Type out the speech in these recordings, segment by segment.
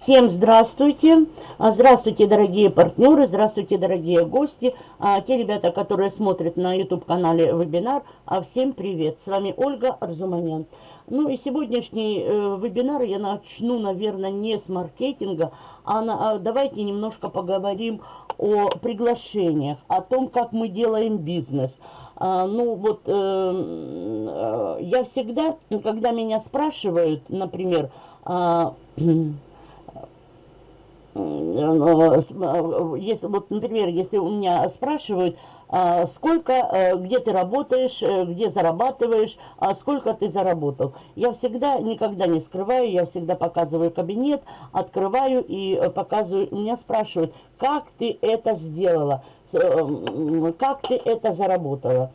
Всем здравствуйте! А, здравствуйте, дорогие партнеры, здравствуйте, дорогие гости, а, те ребята, которые смотрят на YouTube-канале вебинар. А, всем привет! С вами Ольга Арзуманян. Ну и сегодняшний э, вебинар я начну, наверное, не с маркетинга, а, на, а давайте немножко поговорим о приглашениях, о том, как мы делаем бизнес. А, ну вот э, э, я всегда, когда меня спрашивают, например, э, если, вот, например, если у меня спрашивают, а, сколько, э, где ты работаешь, э, где зарабатываешь, а сколько ты заработал. Я всегда, никогда не скрываю, я всегда показываю кабинет, открываю и э, показываю. Меня спрашивают, как ты это сделала, как ты это заработала.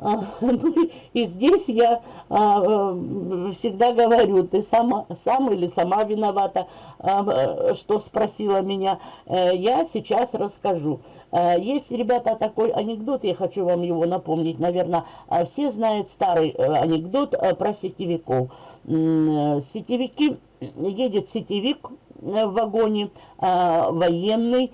А, ну, и здесь я а, э, всегда говорю, ты сама, сам или сама виновата, а, что спросила меня. Э, я сейчас расскажу. Э, есть, ребята, такой анекдот, я хочу вам его напомнить. Наверное, все знают старый анекдот про сетевиков. Сетевики, едет сетевик в вагоне, военный,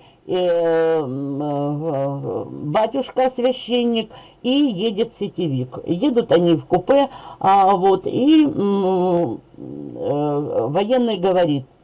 батюшка священник и едет сетевик. Едут они в купе, а, вот, и э, военный говорит, э,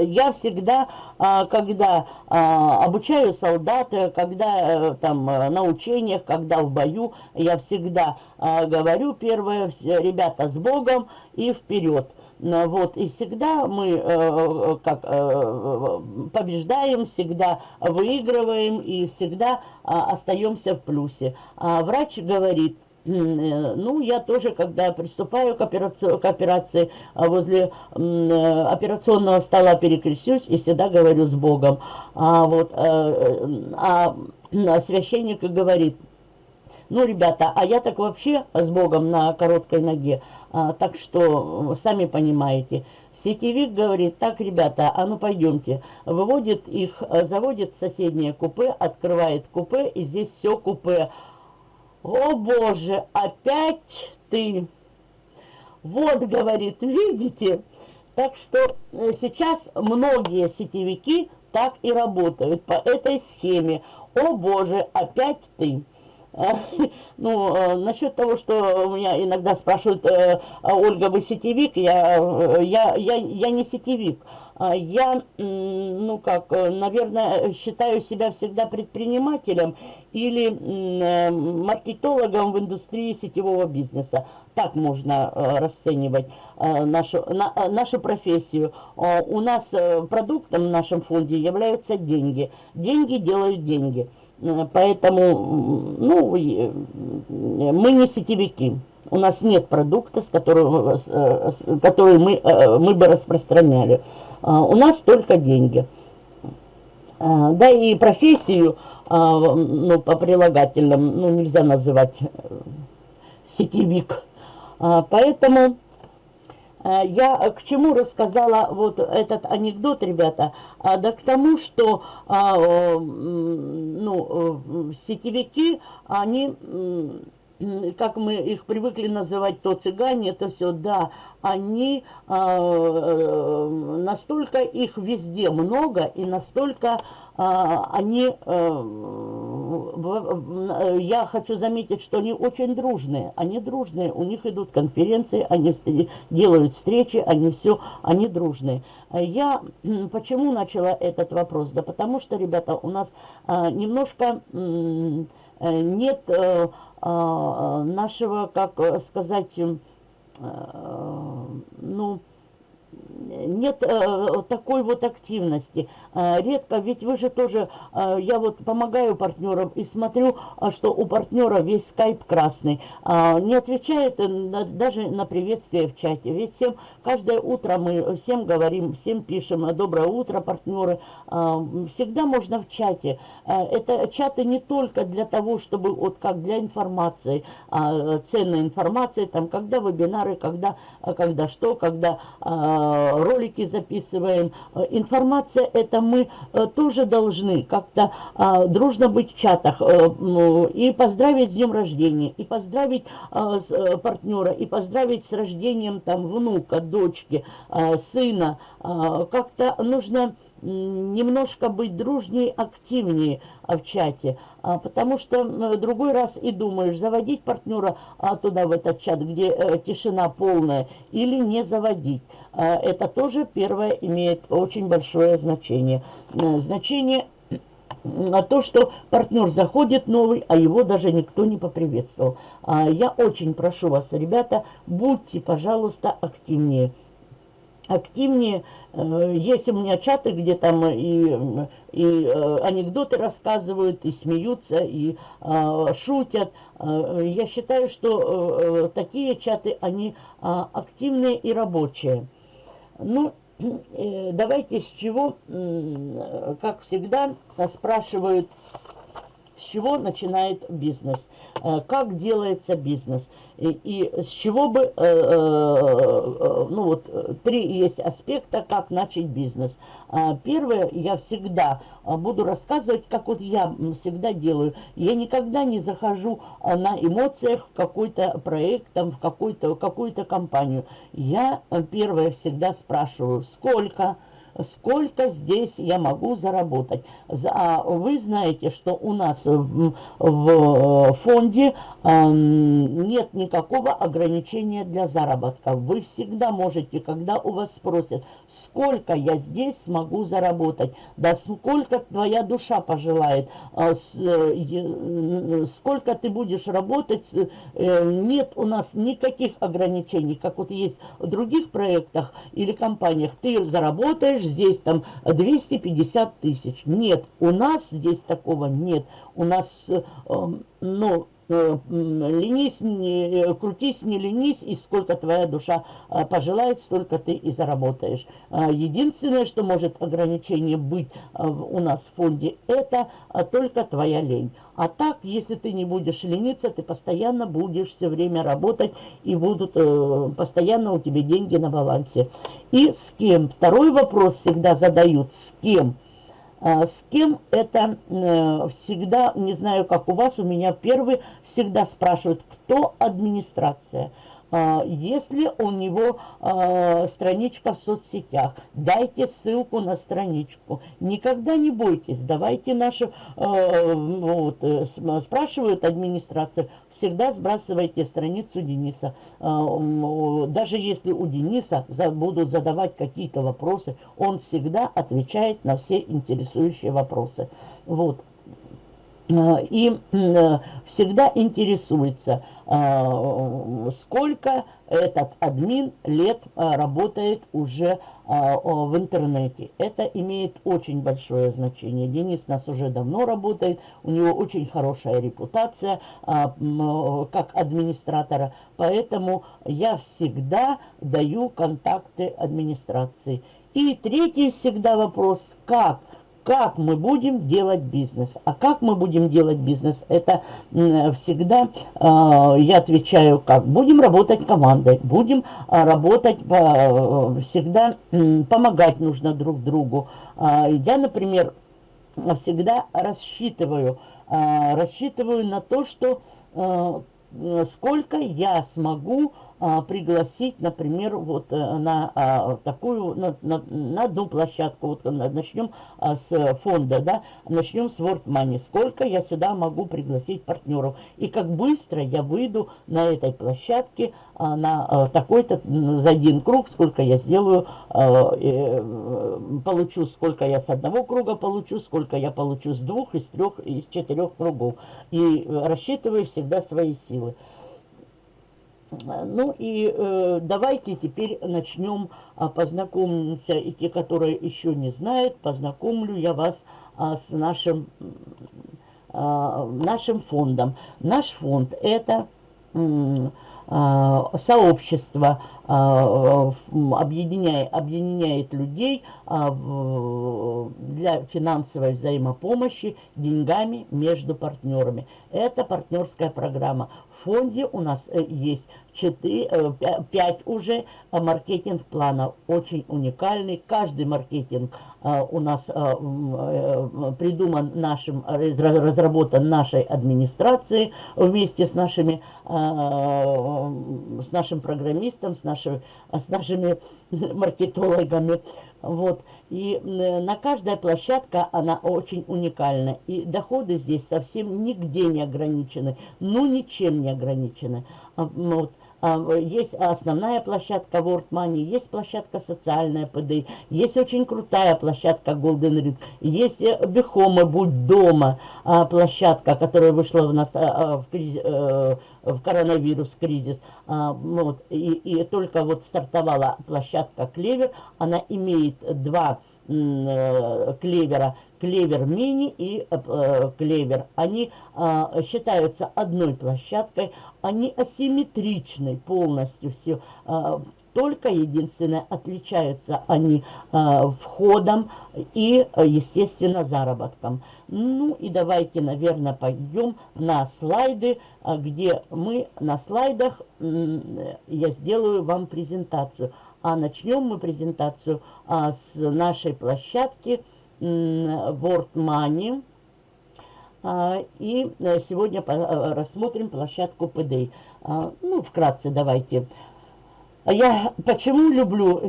я всегда, а, когда а, обучаю солдата, когда э, там на учениях, когда в бою, я всегда говорю первое, ребята, с Богом и вперед. Вот, и всегда мы э, э, как, э, побеждаем, всегда выигрываем и всегда остаемся в плюсе. А врач говорит, ну, я тоже, когда приступаю к операции, к операции возле операционного стола перекрещусь и всегда говорю с Богом. А, вот, а, а священник говорит, ну, ребята, а я так вообще с Богом на короткой ноге. А, так что, сами понимаете. Сетевик говорит, так, ребята, а ну пойдемте. Выводит их, заводит в соседнее купе, открывает купе, и здесь все купе. О, Боже, опять ты. Вот, говорит, видите? Так что э, сейчас многие сетевики так и работают по этой схеме. О, Боже, опять ты. Ну, э, насчет того, что меня иногда спрашивают, э, а, Ольга, вы сетевик? Я, я, я, я не сетевик. А, я, ну как, наверное, считаю себя всегда предпринимателем или маркетологом в индустрии сетевого бизнеса. Так можно расценивать нашу, нашу профессию. У нас продуктом в нашем фонде являются деньги. Деньги делают деньги. Поэтому, ну, мы не сетевики. У нас нет продукта, с которым, который мы, э, мы бы распространяли. А, у нас только деньги. А, да и профессию, а, ну, по прилагательным, ну, нельзя называть э, сетевик. Поэтому Э, я к чему рассказала вот этот анекдот, ребята? Да к тому, что ну, э, сетевики, они как мы их привыкли называть, то цыгане, это все, да, они, э, настолько их везде много, и настолько э, они, э, я хочу заметить, что они очень дружные, они дружные, у них идут конференции, они делают встречи, они все, они дружные. Я почему начала этот вопрос? Да потому что, ребята, у нас э, немножко... Э, нет э, а, нашего, как сказать, э, ну, нет э, такой вот активности. Э, редко, ведь вы же тоже, э, я вот помогаю партнерам и смотрю, э, что у партнера весь скайп красный. Э, не отвечает на, даже на приветствие в чате. Ведь всем, каждое утро мы всем говорим, всем пишем «Доброе утро, партнеры». Э, всегда можно в чате. Э, это чаты не только для того, чтобы вот как для информации, э, ценной информации, там, когда вебинары, когда, когда что, когда... Э, ролики записываем. Э, информация это мы э, тоже должны как-то дружно быть в чатах э, и поздравить с днем рождения, и поздравить партнера, и поздравить с рождением там внука, дочки, сына. Как-то нужно немножко быть дружнее, активнее в чате, а, потому что другой раз и думаешь, заводить партнера а, туда, в этот чат, где э, тишина полная, или не заводить. А, это тоже первое имеет очень большое значение. Значение на то, что партнер заходит новый, а его даже никто не поприветствовал. Я очень прошу вас, ребята, будьте, пожалуйста, активнее активнее. Э, есть у меня чаты, где там и, и э, анекдоты рассказывают, и смеются, и э, шутят. Я считаю, что такие чаты, они активные и рабочие. Ну, давайте с чего, как всегда, спрашивают с чего начинает бизнес, э, как делается бизнес, и, и с чего бы, э, э, ну вот, три есть аспекта, как начать бизнес. А, первое, я всегда буду рассказывать, как вот я всегда делаю. Я никогда не захожу на эмоциях в какой-то проект, там, в какую-то какую компанию. Я первое всегда спрашиваю, сколько, сколько здесь я могу заработать. А вы знаете, что у нас в, в э, фонде нет никакого ограничения для заработка. Вы всегда можете, когда у вас спросят, сколько я здесь смогу заработать, да сколько твоя душа пожелает, а э, сколько ты будешь работать, э, нет у нас никаких ограничений, как вот есть в других проектах или компаниях. Ты заработаешь говоришь, здесь там 250 тысяч. Нет, у нас здесь такого нет. У нас, э, ну, э, ленись, не, э, крутись, не ленись, и сколько твоя душа пожелает, столько ты и заработаешь. Единственное, что может ограничение быть у нас в фонде, это только твоя лень. А так, если ты не будешь лениться, ты постоянно будешь все время работать, и будут постоянно у тебя деньги на балансе. И с кем? Второй вопрос всегда задают, с кем? А, с кем это э, всегда, не знаю, как у вас, у меня первый всегда спрашивают, кто администрация. А, если у него а, страничка в соцсетях, дайте ссылку на страничку. Никогда не бойтесь, давайте нашу, а, вот, э, спрашивают администрацию, всегда сбрасывайте страницу Дениса. Даже если у Дениса будут задавать какие-то вопросы, он всегда отвечает на все интересующие вопросы. Вот. И всегда интересуется, а, сколько этот админ лет работает уже в интернете. Это имеет очень большое значение. Денис нас уже давно работает, у него очень хорошая репутация как администратора, поэтому я всегда даю контакты администрации. И третий всегда вопрос, как как мы будем делать бизнес. А как мы будем делать бизнес, это всегда, э, я отвечаю, как. Будем работать командой, будем э, работать, э, всегда помогать нужно друг другу. Я, например, всегда рассчитываю, рассчитываю на то, что сколько я смогу а, пригласить, например, вот э, на а, такую, на, на, на одну площадку, вот начнем а, с фонда, да, начнем с World Money, сколько я сюда могу пригласить партнеров, и как быстро я выйду на этой площадке на такой-то, за один круг, сколько я сделаю, э, получу, сколько я с одного круга получу, сколько я получу с двух, из трех, из четырех кругов, и рассчитываю всегда свои силы. Ну и э, давайте теперь начнем а, познакомимся, и те, которые еще не знают, познакомлю я вас а, с нашим, а, нашим фондом. Наш фонд это а, сообщество а, объединяет, объединяет людей а, для финансовой взаимопомощи деньгами между партнерами. Это партнерская программа фонде у нас э, есть 4, 5 э, уже э, маркетинг-планов, очень уникальный. Каждый маркетинг у нас придуман нашим, разработан нашей администрацией вместе с нашими, с нашим программистом, с, нашими, с нашими маркетологами. Вот. И на каждая площадка она очень уникальна. И доходы здесь совсем нигде не ограничены. Ну, ничем не ограничены. А, вот. А, есть основная площадка World Money, есть площадка социальная ПД, есть очень крутая площадка Golden Ring, есть э, Бехома Будь дома а, площадка, которая вышла у нас в, кризис, э, в коронавирус кризис. Вот, и, и только вот стартовала площадка Клевер, она имеет два э, клевера, клевер мини и э, клевер. Они э, считаются одной площадкой, они асимметричны полностью все. Э, только единственное, отличаются они э, входом и, естественно, заработком. Ну и давайте, наверное, пойдем на слайды, где мы на слайдах, я сделаю вам презентацию. А начнем мы презентацию а, с нашей площадки World Money. А, и э, сегодня э, рассмотрим площадку PDA. А, ну, вкратце давайте. А я почему люблю,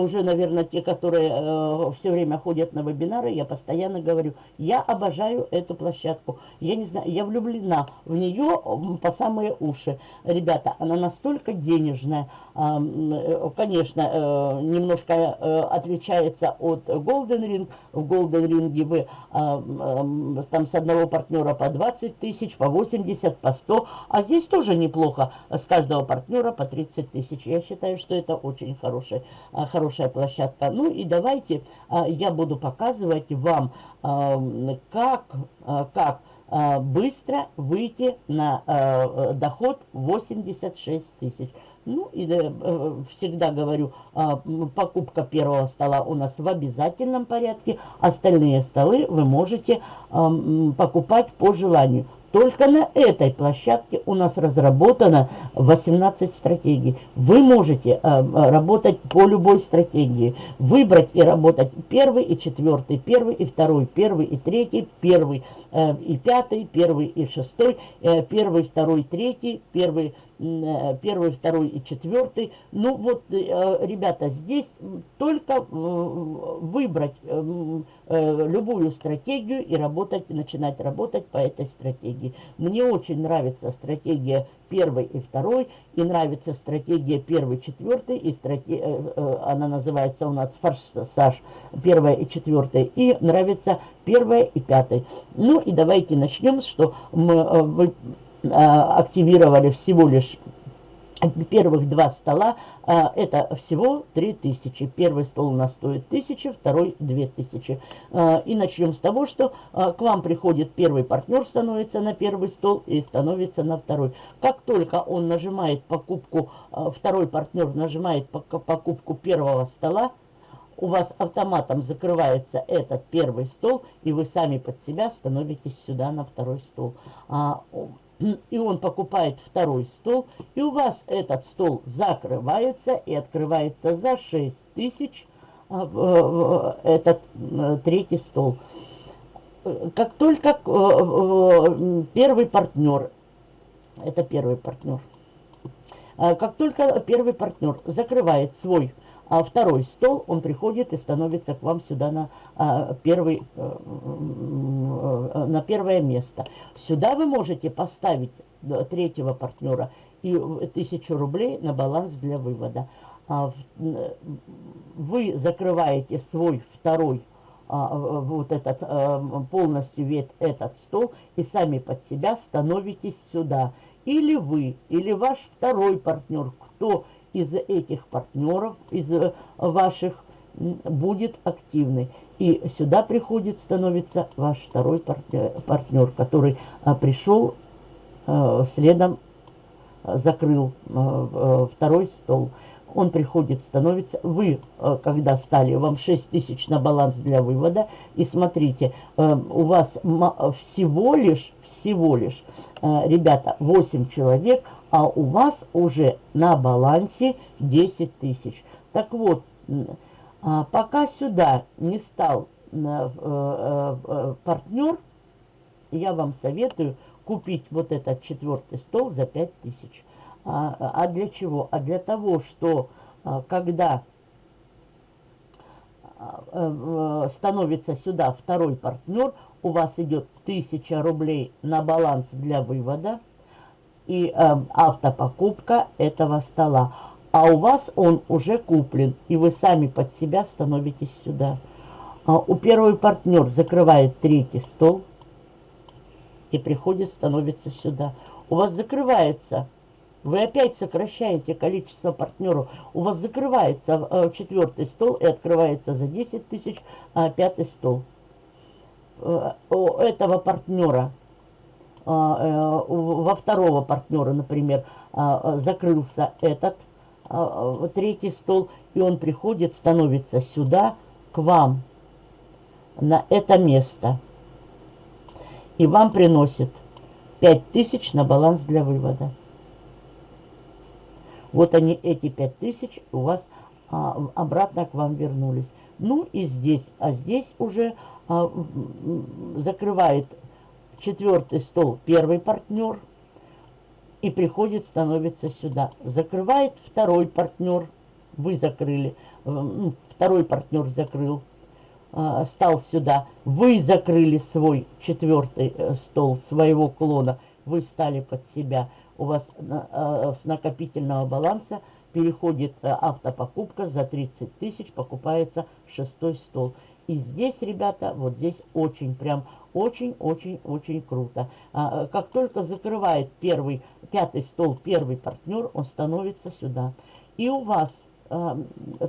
уже, наверное, те, которые э, все время ходят на вебинары, я постоянно говорю, я обожаю эту площадку. Я не знаю, я влюблена в нее по самые уши. Ребята, она настолько денежная, э, конечно, э, немножко э, отличается от Golden Ring. В Golden Ring вы э, там с одного партнера по 20 тысяч, по 80, по 100, а здесь тоже неплохо, с каждого партнера по 30 тысяч тысяч. Я считаю, что это очень хорошая, а, хорошая площадка. Ну и давайте а, я буду показывать вам, а, как, как быстро выйти на доход 86 тысяч. Ну, и э, всегда говорю, покупка первого стола у нас в обязательном порядке. Остальные столы вы можете покупать по желанию. Только на этой площадке у нас разработано 18 стратегий. Вы можете э, работать по любой стратегии. Выбрать и работать первый и четвертый, первый и второй, первый и третий, первый э, и пятый, первый и шестой, э, первый, второй, третий, первый Э, первый, второй и четвертый. Ну вот, э, ребята, здесь только э, выбрать любую стратегию и работать, начинать работать по этой стратегии. Мне очень нравится стратегия первой и второй, и нравится стратегия первый, четвертый, и стратегия, она называется у нас форсаж первая и четвертая, и нравится первая и пятая. Ну и давайте начнем, что мы активировали всего лишь первых два стола, а, это всего 3000. Первый стол у нас стоит 1000, второй 2000. А, и начнем с того, что к вам приходит первый партнер, становится на первый стол и становится на второй. Как только он нажимает покупку, второй партнер нажимает покупку первого стола, у вас автоматом закрывается этот первый стол, и вы сами под себя становитесь сюда на второй стол и он покупает второй стол, и у вас этот стол закрывается и открывается за 6 тысяч а, этот э, третий стол. Как только э, первый партнер, это первый партнер, как только первый партнер закрывает свой а второй стол, он приходит и становится к вам сюда на, а, первый, а, на первое место. Сюда вы можете поставить э, третьего партнера и тысячу рублей на баланс для вывода. А, вы закрываете свой второй вот этот полностью весь этот стол и сами под себя становитесь сюда или вы, или ваш второй партнер, кто из этих партнеров, из э, ваших, будет активный. И сюда приходит, становится ваш второй партнер, партнер который а, пришел а, следом, а, закрыл второй стол. Он приходит, становится, вы, когда стали, вам 6 тысяч на баланс для вывода. И смотрите, у вас всего лишь, всего лишь, ребята, 8 человек, а у вас уже на балансе 10 тысяч. Так вот, а, пока сюда не стал э, э, э, партнер, я вам советую купить вот этот четвертый стол за 5000. А, а для чего? А для того, что а, когда становится сюда второй партнер, у вас идет 1000 рублей на баланс для вывода и э, автопокупка этого стола а у вас он уже куплен, и вы сами под себя становитесь сюда. А у первый партнер закрывает третий стол и приходит, становится сюда. У вас закрывается, вы опять сокращаете количество партнеров, у вас закрывается э, четвертый стол и открывается за 10 тысяч э, пятый стол. Э, у этого партнера во второго партнера, например, э, закрылся этот а, третий стол, и он приходит, становится сюда, к вам, на это место. И вам приносит 5000 на баланс для вывода. Вот они, эти 5000 у вас а, обратно к вам вернулись. Ну и здесь, а здесь уже а, закрывает четвертый стол первый партнер – и приходит, становится сюда. Закрывает второй партнер, вы закрыли, э, ну, второй партнер закрыл, э, стал сюда. Вы закрыли свой четвертый э, стол своего клона, вы стали под себя. У вас с накопительного баланса переходит автопокупка за 30 тысяч, покупается шестой стол. И здесь, ребята, вот здесь очень, прям очень-очень-очень круто. А, как только закрывает первый, пятый стол, первый партнер, он становится сюда. И у вас а,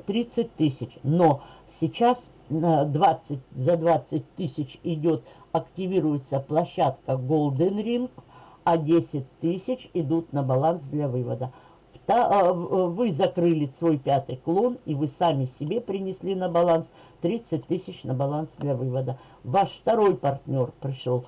30 тысяч. Но сейчас 20, за 20 тысяч идет, активируется площадка Golden Ring, а 10 тысяч идут на баланс для вывода. А, вы закрыли свой пятый клон, и вы сами себе принесли на баланс 30 тысяч на баланс для вывода. Ваш второй партнер пришел,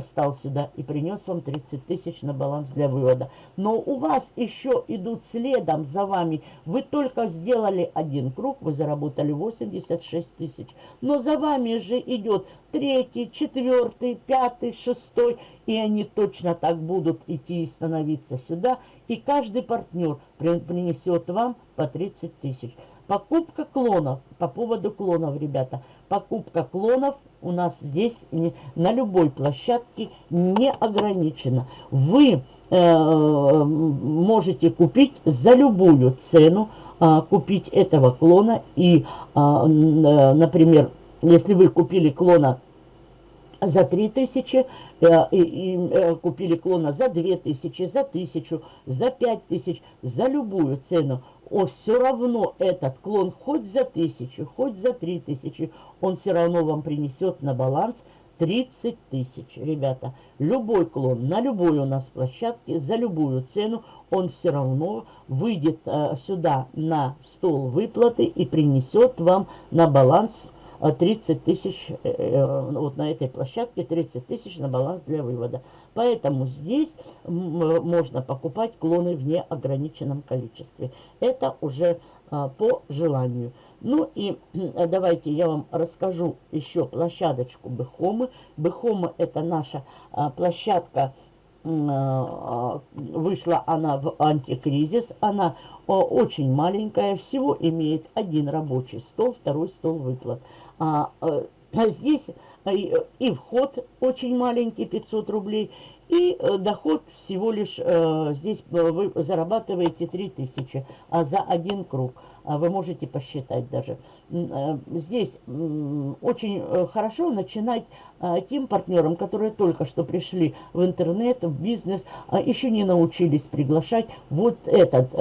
стал сюда и принес вам 30 тысяч на баланс для вывода. Но у вас еще идут следом за вами. Вы только сделали один круг, вы заработали 86 тысяч. Но за вами же идет третий, четвертый, пятый, шестой. И они точно так будут идти и становиться сюда. И каждый партнер принесет вам по 30 тысяч. Покупка клонов, по поводу клонов, ребята, покупка клонов у нас здесь не, на любой площадке не ограничена. Вы э, можете купить за любую цену, э, купить этого клона. И, а, э, например, если вы купили клона за 3000, э, и, э, купили клона за 2000, за 1000, за 5000, за любую цену, о, все равно этот клон хоть за 1000, хоть за 3000, он все равно вам принесет на баланс 30 тысяч, ребята. Любой клон на любой у нас площадке, за любую цену, он все равно выйдет э, сюда на стол выплаты и принесет вам на баланс 30 тысяч, э, э, вот на этой площадке 30 тысяч на баланс для вывода. Поэтому здесь можно покупать клоны в неограниченном количестве. Это уже а, по желанию. Ну и давайте я вам расскажу еще площадочку Бехомы. Бехома это наша а, площадка, а, вышла она в антикризис. Она очень маленькая, всего имеет один рабочий стол, второй стол выплат. А, э, а здесь э, и вход очень маленький, 500 рублей, И э, доход всего лишь, э, здесь вы зарабатываете 3000, а за один круг. А вы можете посчитать даже. Здесь очень хорошо начинать тем партнерам, которые только что пришли в интернет, в бизнес, еще не научились приглашать. Вот этот,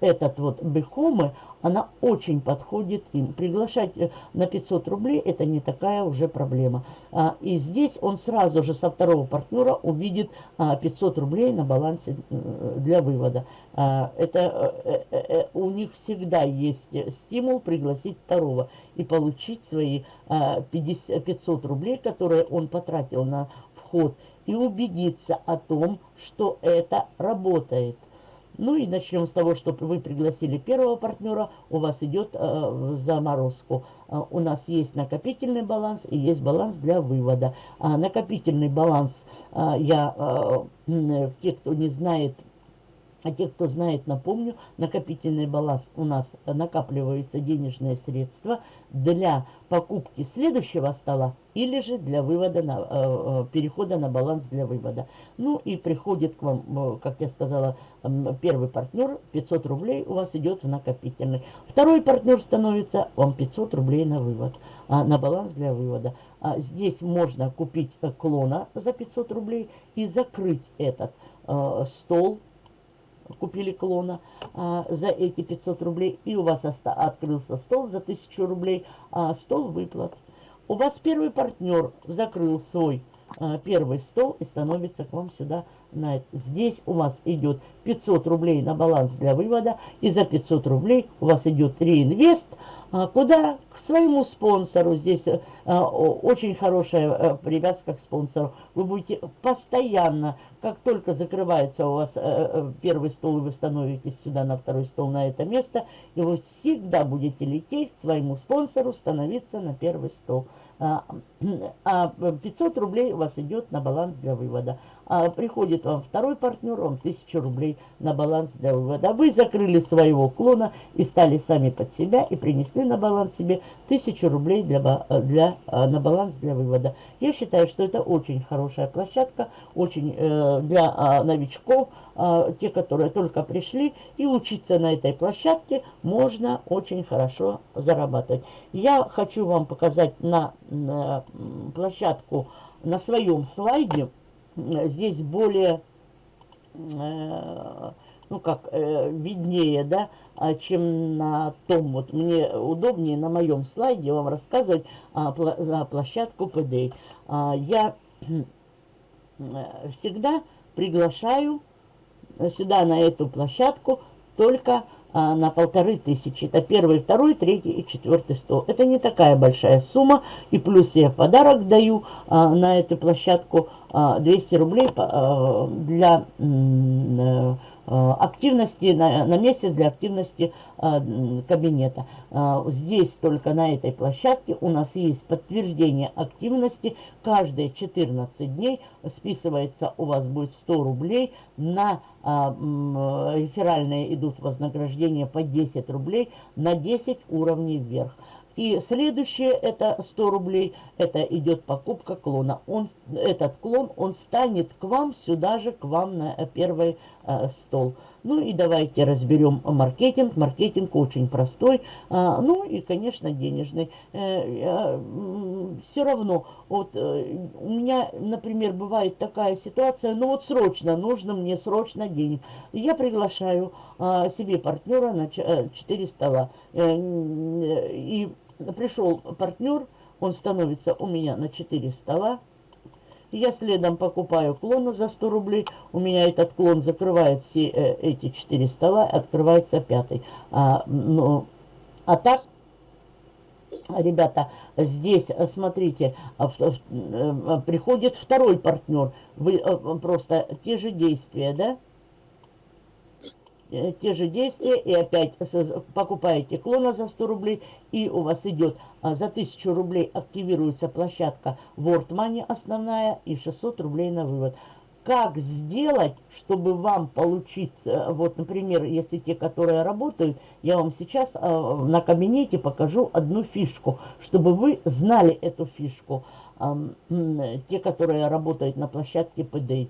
этот вот бихомы, она очень подходит им. Приглашать э, на 500 рублей это не такая уже проблема. А, и здесь он сразу же со второго партнера увидит 500 а, рублей на балансе э, для вывода. А, это э, у них всегда есть стимул пригласить второго и получить свои 50, 500 рублей, которые он потратил на вход, и убедиться о том, что это работает. Ну и начнем с того, что вы пригласили первого партнера, у вас идет э, заморозку. Э, у нас есть накопительный баланс и есть баланс для вывода. А накопительный баланс, э, я, э, те, кто не знает, а те, кто знает, напомню, накопительный баланс у нас накапливаются денежные средства для покупки следующего стола или же для вывода на, э, э перехода на баланс для вывода. Ну и приходит к вам, э, как я сказала, первый партнер, 500 рублей у вас идет в накопительный. Второй партнер становится вам 500 рублей на вывод, а, на баланс для вывода. А здесь можно купить клона за 500 рублей и закрыть этот стол купили клона а, за эти 500 рублей, и у вас открылся стол за 1000 рублей, а, стол выплат. У вас первый партнер закрыл свой первый стол и становится к вам сюда на это. Здесь у вас идет 500 рублей на баланс для вывода, и за 500 рублей у вас идет реинвест, а, куда? К своему спонсору. Здесь а, очень хорошая а, привязка к спонсору. Вы будете постоянно, как только закрывается у вас первый стол, и вы становитесь сюда на второй стол, на это место, и вы всегда будете лететь к своему спонсору, становиться на первый стол. А 500 рублей у вас идет на баланс для вывода. А приходит вам второй партнер, вам 1000 рублей на баланс для вывода. Вы закрыли своего клона и стали сами под себя и принесли на баланс себе 1000 рублей для, для, а, на баланс для вывода. Я считаю, что это очень хорошая площадка, очень э, для э, новичков, те, которые только пришли, и учиться на этой площадке можно очень хорошо зарабатывать. Я хочу вам показать на, на площадку на своем слайде, здесь более, э, ну как, э, виднее, да, а, чем на том, вот мне удобнее на моем слайде вам рассказывать за площадку PDA. А, я э, всегда приглашаю сюда, на эту площадку, только а, на полторы тысячи. Это первый, второй, третий и четвертый стол. Это не такая большая сумма. И плюс я подарок даю а, на эту площадку а, 200 рублей а, для... А, активности на, на месяц для активности а, кабинета. А, здесь только на этой площадке у нас есть подтверждение активности. Каждые 14 дней списывается у вас будет 100 рублей. На а, реферальные идут вознаграждения по 10 рублей на 10 уровней вверх. И следующее это 100 рублей, это идет покупка клона. Он, этот клон, он станет к вам сюда же, к вам на первый э, стол. Ну и давайте разберем маркетинг. Маркетинг очень простой, а, ну и, конечно, денежный. Э, все равно, вот э, у меня, например, бывает такая ситуация, ну вот срочно, нужно мне срочно денег. Я приглашаю а, себе партнера на 4 э, стола. Э, и пришел партнер, он становится у меня на 4 стола. Я следом покупаю клона за 100 рублей. У меня этот клон закрывает все э, эти 4 стола, открывается пятый. А, ну, а так, ребята, здесь, смотрите, а, э, приходит второй партнер. Вы э, просто те же действия, да? Э, те же действия и опять покупаете клона за 100 рублей и у вас идет а, за 1000 рублей активируется площадка World Money основная и 600 рублей на вывод. как сделать, чтобы вам получить, э, вот, например, если те, которые работают, я вам сейчас э, на кабинете покажу одну фишку, чтобы вы знали эту фишку. Те, которые работают на площадке PDI.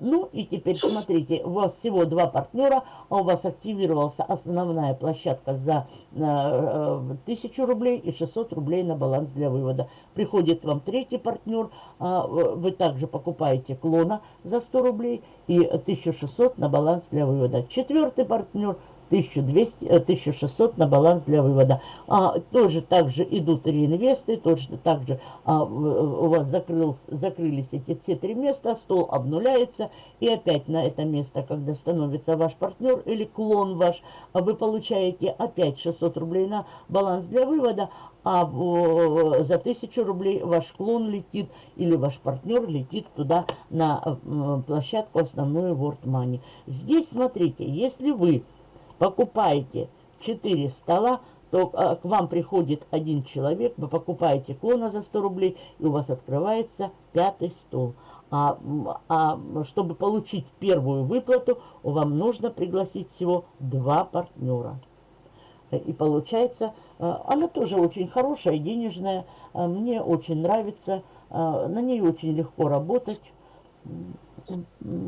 Э, ну и теперь смотрите, у вас всего два партнера, а у вас активировался основная площадка за э, 1000 рублей и 600 рублей на баланс для вывода. Приходит вам третий партнер, э, вы также покупаете клона за 100 рублей и 1600 на баланс для вывода. Четвертый партнер – 1200, 1600 на баланс для вывода. А, тоже также идут реинвесты, точно так же а, у вас закрыл, закрылись эти все три места, стол обнуляется, и опять на это место, когда становится ваш партнер или клон ваш, вы получаете опять 600 рублей на баланс для вывода, а за 1000 рублей ваш клон летит или ваш партнер летит туда на площадку основную World Money. Здесь смотрите, если вы покупаете 4 стола, то а, к вам приходит один человек, вы покупаете клона за 100 рублей, и у вас открывается пятый стол. А, а чтобы получить первую выплату, вам нужно пригласить всего два партнера. И получается, а, она тоже очень хорошая, денежная, а, мне очень нравится, на ней очень легко работать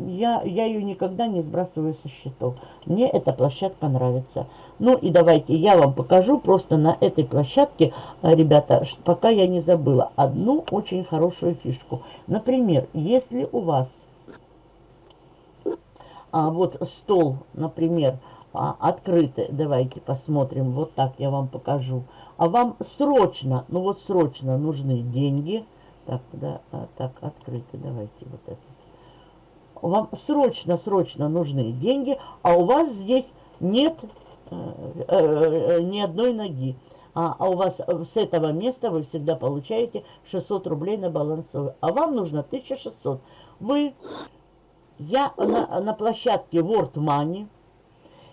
я, я ее никогда не сбрасываю со счетов. Мне эта площадка нравится. Ну и давайте я вам покажу просто на этой площадке, э, ребята, пока я не забыла, одну очень хорошую фишку. Например, если у вас а, вот стол, например, а, открытый, давайте посмотрим, вот так я вам покажу. А вам срочно, ну вот срочно нужны деньги. Так, да, а, так, открытый, давайте вот это вам срочно-срочно нужны деньги, а у вас здесь нет э, э, ни одной ноги. А, а у вас с этого места вы всегда получаете 600 рублей на балансовый. А вам нужно 1600. Вы, я на, на площадке World Money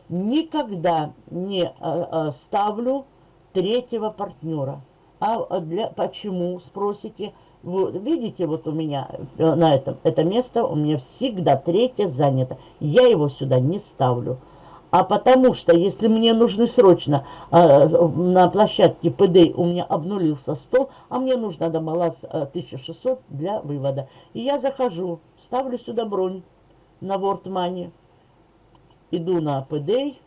никогда не а, а, ставлю третьего партнера. А для, почему, спросите? Вот, видите, вот у меня э, на этом, это место у меня всегда третье занято. Я его сюда не ставлю. А потому что, если мне нужны срочно э, на площадке ПД у меня обнулился стол, а мне нужно до баланс э, 1600 для вывода. И я захожу, ставлю сюда бронь на World Money, иду на ПД,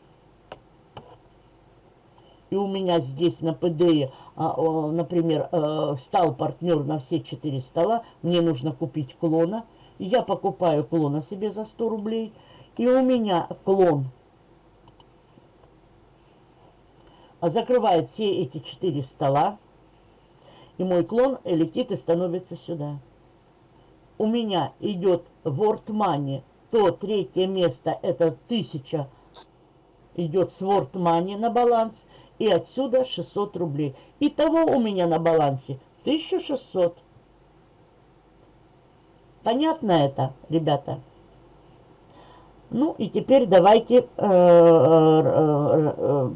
и у меня здесь на ПД, а, например, э, стал партнер на все четыре стола, мне нужно купить клона, я покупаю клона себе за 100 рублей, и у меня клон закрывает все эти четыре стола, и мой клон летит и становится сюда. У меня идет World Money, то третье место это 1000 идет с World Money на баланс, и отсюда 600 рублей. Итого у меня на балансе 1600. Понятно это, ребята? Ну и теперь давайте э, э, э,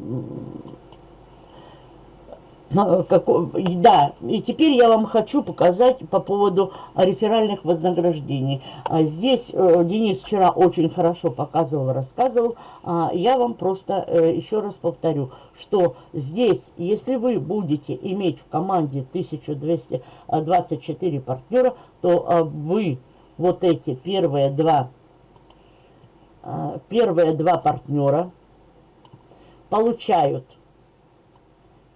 да, и теперь я вам хочу показать по поводу реферальных вознаграждений. А здесь э, Денис вчера очень хорошо показывал, рассказывал. А я вам просто э, еще раз повторю, что здесь, если вы будете иметь в команде 1224 партнера, то а, вы вот эти первые два, первые два партнера получают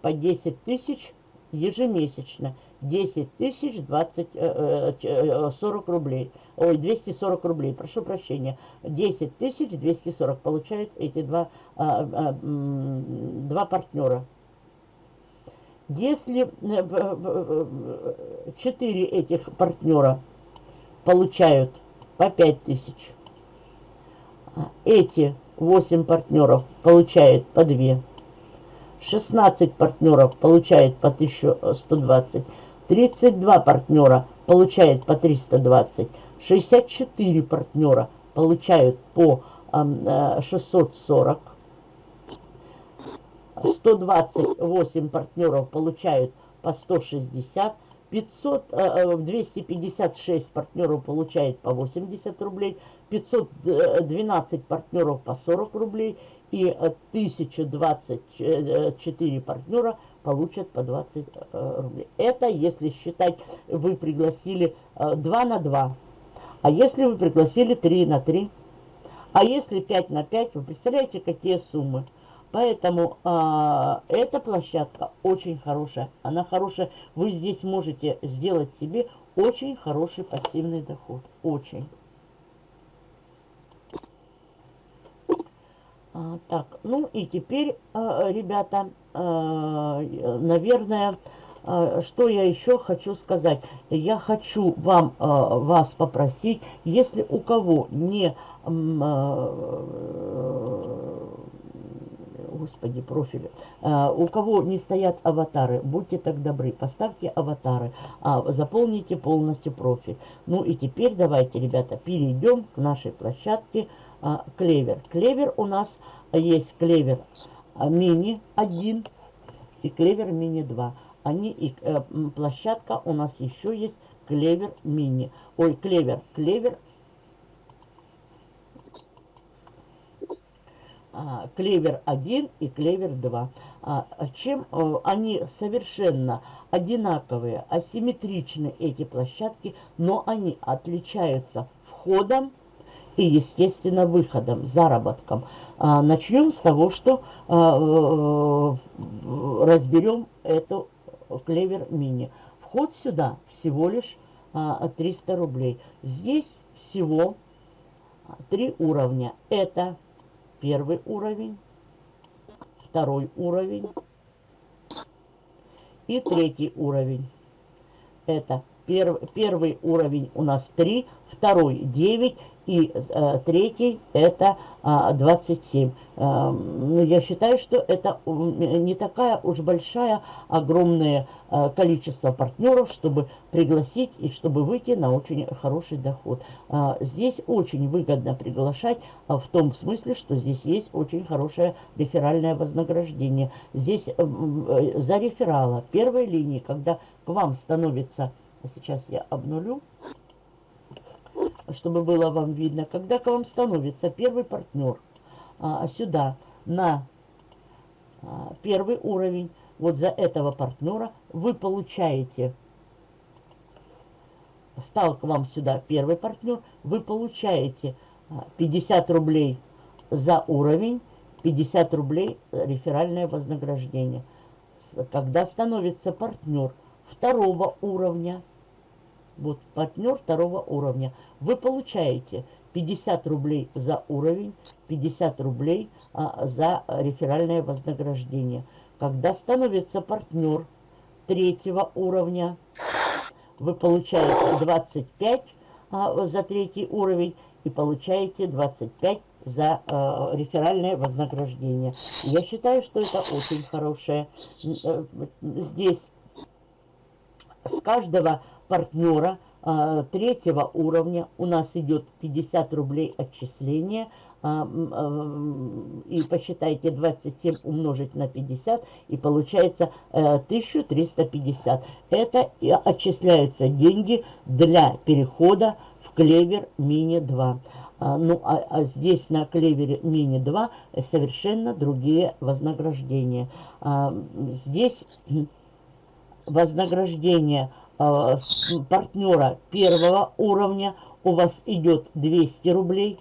по 10 тысяч ежемесячно. 10 тысяч 20, 40 э, э, рублей. Ой, 240 рублей, прошу прощения. 10 тысяч 240 получают эти два, а, а, два партнера. Если 4 э, этих партнера получают по 5 тысяч, эти 8 партнеров получают по 2 16 партнеров получает по 1120, 32 партнера получает по 320, 64 партнера получают по 640, 128 партнеров получают по 160, 500, 256 партнеров получает по 80 рублей, 512 партнеров по 40 рублей и 1024 партнера получат по 20 рублей. Это если считать, вы пригласили 2 на 2, а если вы пригласили 3 на 3, а если 5 на 5, вы представляете, какие суммы? Поэтому а, эта площадка очень хорошая. Она хорошая. Вы здесь можете сделать себе очень хороший пассивный доход. Очень. А, так, ну и теперь, а, ребята, а, наверное, что я еще хочу сказать? Я хочу вам, вас попросить, если у кого не... Господи, профили. У кого не стоят аватары, будьте так добры, поставьте аватары, заполните полностью профиль. Ну и теперь давайте, ребята, перейдем к нашей площадке а, Клевер. Клевер у нас есть Клевер а, Мини 1 и Клевер Мини 2. Они и э, площадка у нас еще есть Клевер Мини. Ой, Клевер, Клевер А, клевер 1 и клевер 2. А, чем э, они совершенно одинаковые, асимметричны эти площадки, но они отличаются входом и, естественно, выходом, заработком. А, начнем с того, что э, разберем эту клевер мини. Вход сюда всего лишь 300 рублей. Здесь всего три уровня. Это первый уровень, второй уровень и третий уровень. Это перв, первый уровень у нас 3, второй 9 и э, третий это э, 27. Э, я считаю, что это не такая уж большая, огромное э, количество партнеров, чтобы пригласить и чтобы выйти на очень хороший доход. Э, здесь очень выгодно приглашать э, в том смысле, что здесь есть очень хорошее реферальное вознаграждение. Здесь э, э, за реферала первой линии, когда к вам становится, сейчас я обнулю, чтобы было вам видно, когда к вам становится первый партнер а, сюда на а, первый уровень, вот за этого партнера вы получаете, стал к вам сюда первый партнер, вы получаете 50 а, рублей за уровень, 50 рублей реферальное вознаграждение. Когда становится партнер второго уровня, вот партнер второго уровня, вы получаете 50 рублей за уровень, 50 рублей а, за реферальное вознаграждение. Когда становится партнер третьего уровня, вы получаете 25 а, за третий уровень и получаете 25 за э, реферальное вознаграждение. Я считаю, что это очень хорошее. Э, здесь с каждого партнера а, третьего уровня у нас идет 50 рублей отчисления. А, а, и посчитайте 27 умножить на 50 и получается 1350. Э, Это отчисляются деньги для перехода в клевер мини 2. Ну, а, а здесь на клевере мини 2 совершенно другие вознаграждения. А, здесь вознаграждение партнера первого уровня у вас идет 200 рублей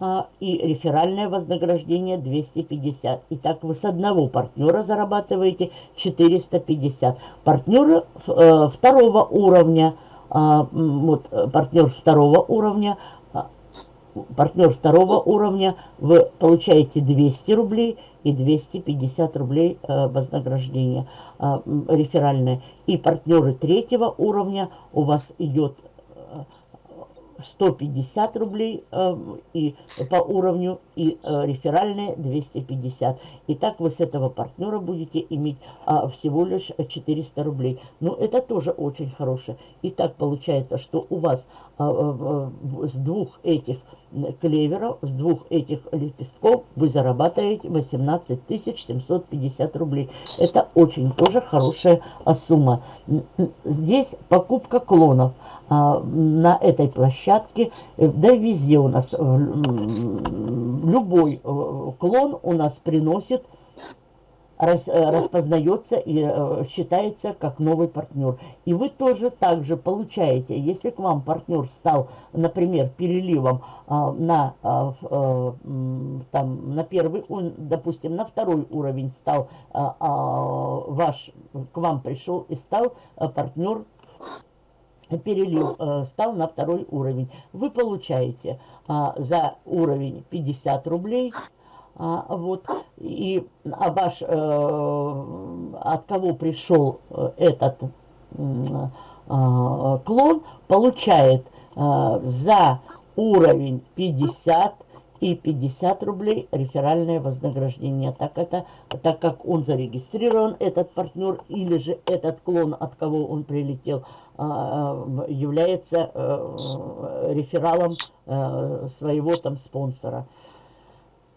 а, и реферальное вознаграждение 250. Итак, вы с одного партнера зарабатываете 450. Партнеры э, второго уровня, а, вот партнер второго уровня, партнер второго уровня, вы получаете 200 рублей и 250 рублей э, вознаграждения э, реферальное. И партнеры третьего уровня у вас идет 150 э, рублей и по уровню и э, реферальные 250. Итак, вы с этого партнера будете иметь всего лишь 400 рублей. Ну, это тоже очень хорошее. Итак, получается, что у вас с двух этих клеверов, с двух этих лепестков вы зарабатываете 18 750 рублей. Это очень тоже хорошая а, сумма. Здесь покупка клонов а, на этой площадке, э, да везде у нас, любой э, клон у нас приносит рас, э, распознается и э, считается как новый партнер. И вы тоже также получаете, если к вам партнер стал, например, переливом а, на, а, а, там, на первый, он, допустим, на второй уровень стал а, ваш, к вам пришел и стал партнер перелив э, стал на второй уровень. Вы получаете за уровень 50 рублей, а, вот, и а ваш, э, от кого пришел э, этот э, клон, получает э, за уровень 50 и 50 рублей реферальное вознаграждение. Так, это, так как он зарегистрирован, этот партнер, или же этот клон, от кого он прилетел, э, является э, рефералом своего там спонсора.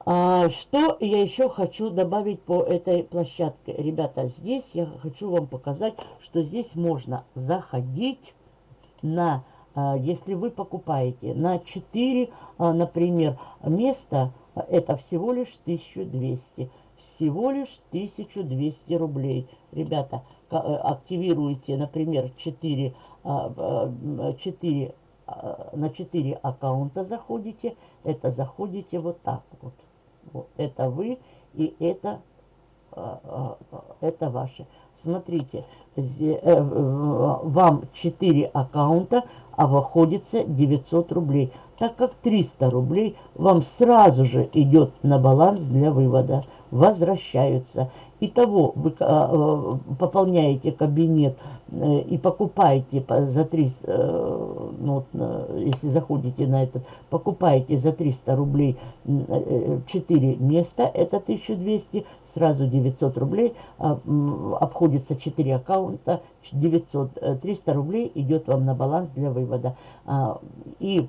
А, что я еще хочу добавить по этой площадке? Ребята, здесь я хочу вам показать, что здесь можно заходить на, а, если вы покупаете на 4, а, например, места, это всего лишь 1200. Всего лишь 1200 рублей. Ребята, э, активируйте, например, 4, 4 на 4 аккаунта заходите, это заходите вот так вот. Это вы и это, а, а, это ваши. Смотрите, э, вам 4 аккаунта, а выходится 900 рублей. Так как 300 рублей вам сразу же идет на баланс для вывода, возвращаются. Итого вы а, а, пополняете кабинет э, и покупаете за 300, э, ну, если заходите на этот, покупаете за 300 рублей 4 э, места, это 1200, сразу 900 рублей, а, обходится 4 аккаунта, 900, 300 рублей идет вам на баланс для вывода. И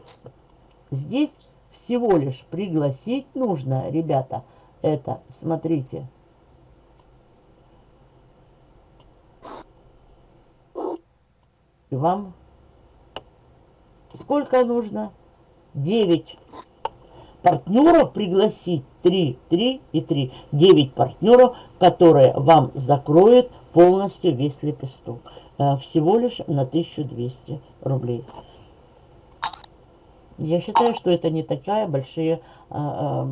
здесь всего лишь пригласить нужно, ребята, это, смотрите, И вам сколько нужно? 9 партнеров пригласить. 3, 3 и 3. 9 партнеров, которые вам закроют полностью весь лепесток. Э, всего лишь на 1200 рублей. Я считаю, что это не такая большая а,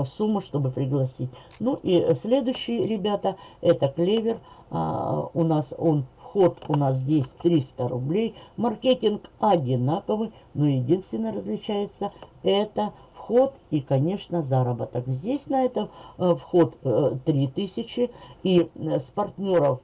а, сумма, чтобы пригласить. Ну и следующий, ребята, это клевер. А, у нас он Вход у нас здесь 300 рублей. Маркетинг одинаковый, но единственное различается это вход и, конечно, заработок. Здесь на этом э, вход э, 3000 и э, с партнеров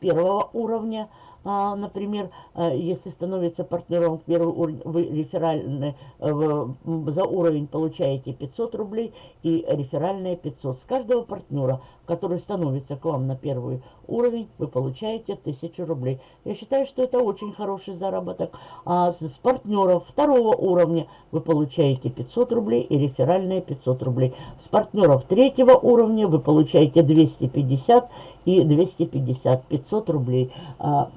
первого уровня – а, например, а, если становится партнером в первый уровень, вы реферальный, э, за уровень получаете 500 рублей и реферальные 500. С каждого партнера, который становится к вам на первый уровень, вы получаете 1000 рублей. Я считаю, что это очень хороший заработок. А с партнеров второго уровня вы получаете 500 рублей и реферальные 500 рублей. С партнеров третьего уровня вы получаете 250 и 250, 500 рублей. А,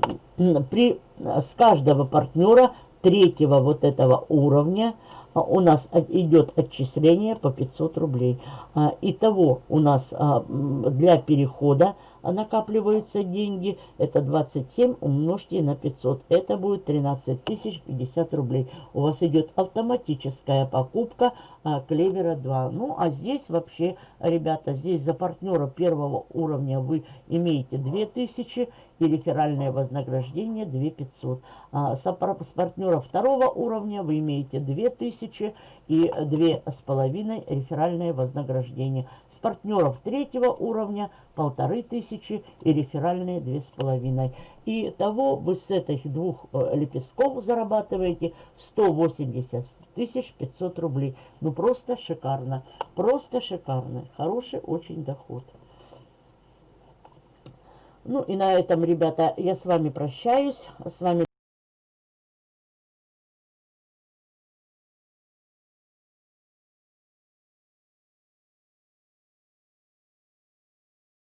при, с каждого партнера третьего вот этого уровня у нас идет отчисление по 500 рублей. А, итого у нас для перехода накапливаются деньги. Это 27 умножьте на 500. Это будет 13 тысяч 50 рублей. У вас идет автоматическая покупка а, Клевера 2. Ну, а здесь вообще, ребята, здесь за партнера первого уровня вы имеете 2000 и реферальное вознаграждение 2500. А с, с партнера второго уровня вы имеете 2000 и две с половиной реферальное вознаграждение. С партнеров третьего уровня полторы тысячи и реферальные две с половиной. И того вы с этих двух э, лепестков зарабатываете 180 тысяч 500 рублей. Ну просто шикарно, просто шикарно. Хороший очень доход. Ну и на этом, ребята, я с вами прощаюсь. С вами